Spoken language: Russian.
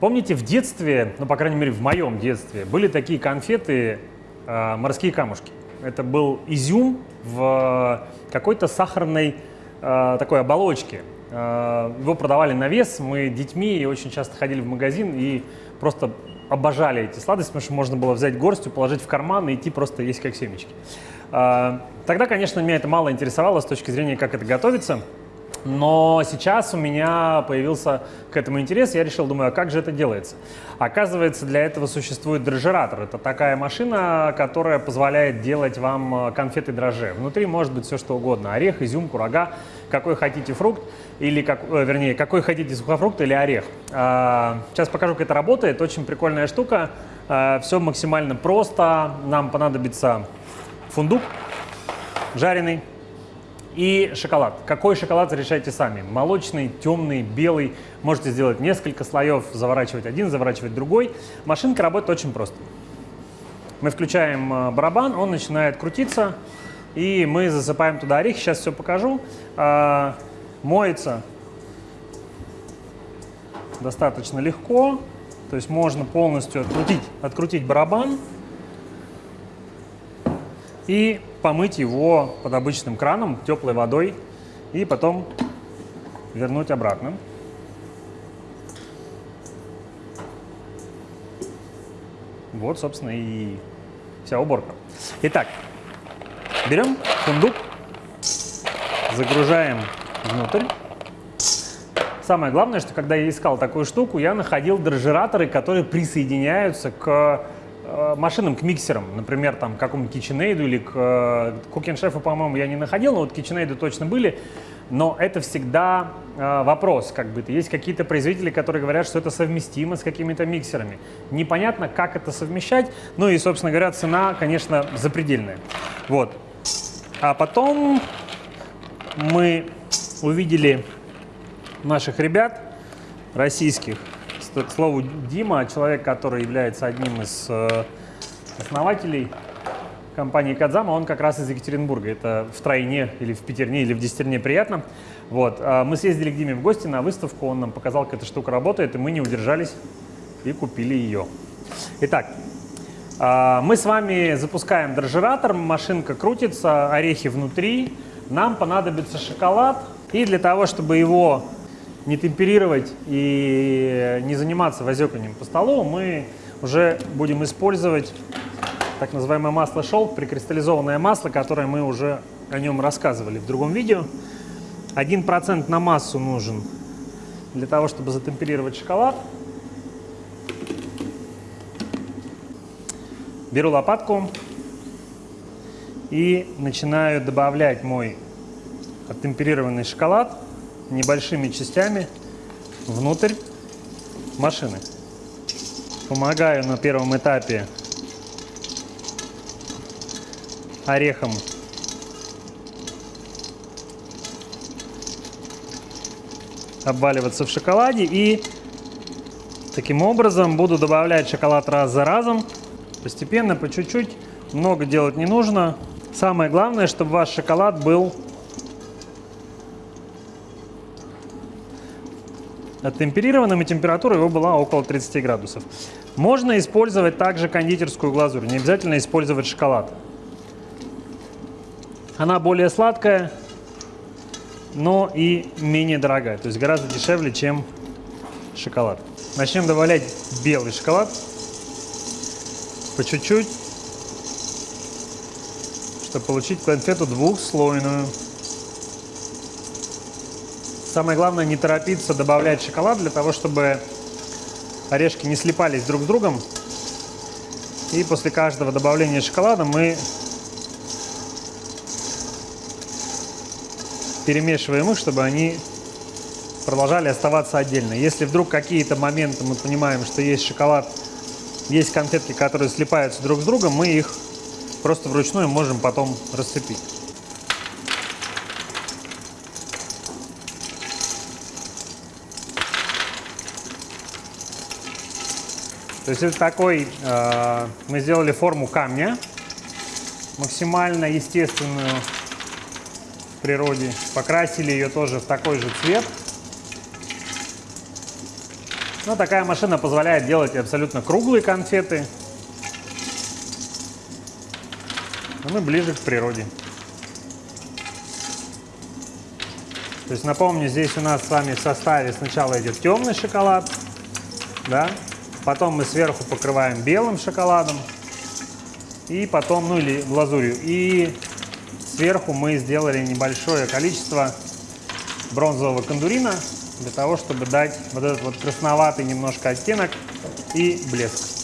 Помните, в детстве, ну, по крайней мере, в моем детстве, были такие конфеты э, «Морские камушки». Это был изюм в какой-то сахарной э, такой оболочке. Э, его продавали на вес, мы детьми очень часто ходили в магазин и просто обожали эти сладости, потому что можно было взять горстью, положить в карман и идти просто есть как семечки. Э, тогда, конечно, меня это мало интересовало с точки зрения, как это готовится. Но сейчас у меня появился к этому интерес, я решил, думаю, а как же это делается? Оказывается, для этого существует дрожжератор. Это такая машина, которая позволяет делать вам э, конфеты дрожжи. Внутри может быть все что угодно. Орех, изюм, курага, какой хотите фрукт, или, как, э, вернее, какой хотите сухофрукт или орех. А, сейчас покажу, как это работает. Очень прикольная штука. А, все максимально просто. Нам понадобится фундук жареный, и шоколад. Какой шоколад решайте сами. Молочный, темный, белый. Можете сделать несколько слоев, заворачивать один, заворачивать другой. Машинка работает очень просто. Мы включаем э, барабан, он начинает крутиться, и мы засыпаем туда орехи. Сейчас все покажу. А, моется достаточно легко. То есть можно полностью открутить, открутить барабан и помыть его под обычным краном теплой водой и потом вернуть обратно. Вот, собственно, и вся уборка. Итак, берем фундук, загружаем внутрь. Самое главное, что когда я искал такую штуку, я находил дрожжераторы, которые присоединяются к машинам, к миксерам, например, там, к какому-нибудь KitchenAid или к э, по-моему, я не находил, но вот KitchenAid точно были. Но это всегда э, вопрос, как бы. Есть какие-то производители, которые говорят, что это совместимо с какими-то миксерами. Непонятно, как это совмещать. Ну и, собственно говоря, цена, конечно, запредельная. Вот. А потом мы увидели наших ребят российских, к слову, Дима, человек, который является одним из э, основателей компании Кадзама, он как раз из Екатеринбурга. Это в тройне или в пятерне или в десятерне приятно. Вот. А мы съездили к Диме в гости на выставку, он нам показал, как эта штука работает, и мы не удержались и купили ее. Итак, а, мы с вами запускаем дрожжератор, машинка крутится, орехи внутри. Нам понадобится шоколад, и для того, чтобы его не темперировать и не заниматься возеканием по столу, мы уже будем использовать так называемое масло шелк, прикристаллизованное масло, которое мы уже о нем рассказывали в другом видео. 1% на массу нужен для того, чтобы затемперировать шоколад. Беру лопатку и начинаю добавлять мой оттемперированный шоколад небольшими частями внутрь машины. Помогаю на первом этапе орехом обваливаться в шоколаде и таким образом буду добавлять шоколад раз за разом, постепенно, по чуть-чуть, много делать не нужно. Самое главное, чтобы ваш шоколад был Темперированным и температура его была около 30 градусов. Можно использовать также кондитерскую глазурь, не обязательно использовать шоколад. Она более сладкая, но и менее дорогая, то есть гораздо дешевле, чем шоколад. Начнем добавлять белый шоколад по чуть-чуть, чтобы получить конфету двухслойную. Самое главное не торопиться добавлять шоколад для того, чтобы орешки не слипались друг с другом. И после каждого добавления шоколада мы перемешиваем их, чтобы они продолжали оставаться отдельно. Если вдруг какие-то моменты мы понимаем, что есть шоколад, есть конфетки, которые слипаются друг с другом, мы их просто вручную можем потом расцепить. То есть это такой, э, мы сделали форму камня, максимально естественную в природе. Покрасили ее тоже в такой же цвет. Но такая машина позволяет делать абсолютно круглые конфеты. А мы ближе к природе. То есть напомню, здесь у нас с вами в составе сначала идет темный шоколад, да, потом мы сверху покрываем белым шоколадом, и потом, ну или глазурью, и сверху мы сделали небольшое количество бронзового кондурина для того, чтобы дать вот этот вот красноватый немножко оттенок и блеск.